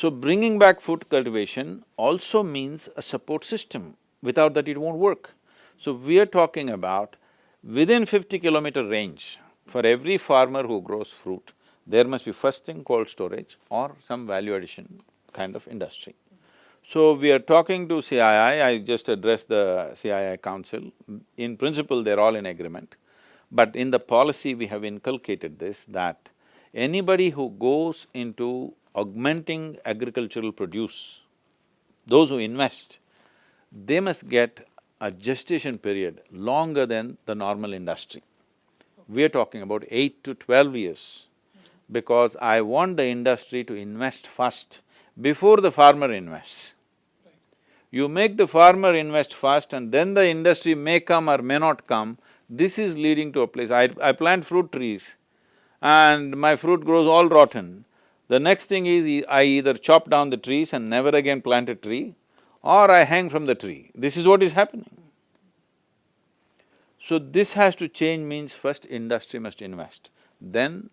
So bringing back food cultivation also means a support system, without that it won't work. So we are talking about within fifty kilometer range, for every farmer who grows fruit, there must be first thing cold storage or some value addition kind of industry. So we are talking to CII, I just addressed the CII council. In principle, they're all in agreement. But in the policy, we have inculcated this that anybody who goes into augmenting agricultural produce, those who invest, they must get a gestation period longer than the normal industry. We are talking about eight to twelve years because I want the industry to invest first before the farmer invests. You make the farmer invest first and then the industry may come or may not come, this is leading to a place. I, I plant fruit trees and my fruit grows all rotten. The next thing is I either chop down the trees and never again plant a tree or I hang from the tree. This is what is happening. So this has to change means first industry must invest, then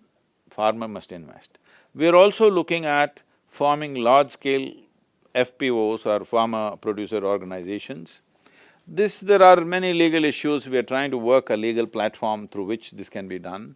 farmer must invest. We are also looking at forming large-scale FPOs or farmer producer organizations. This… there are many legal issues, we are trying to work a legal platform through which this can be done.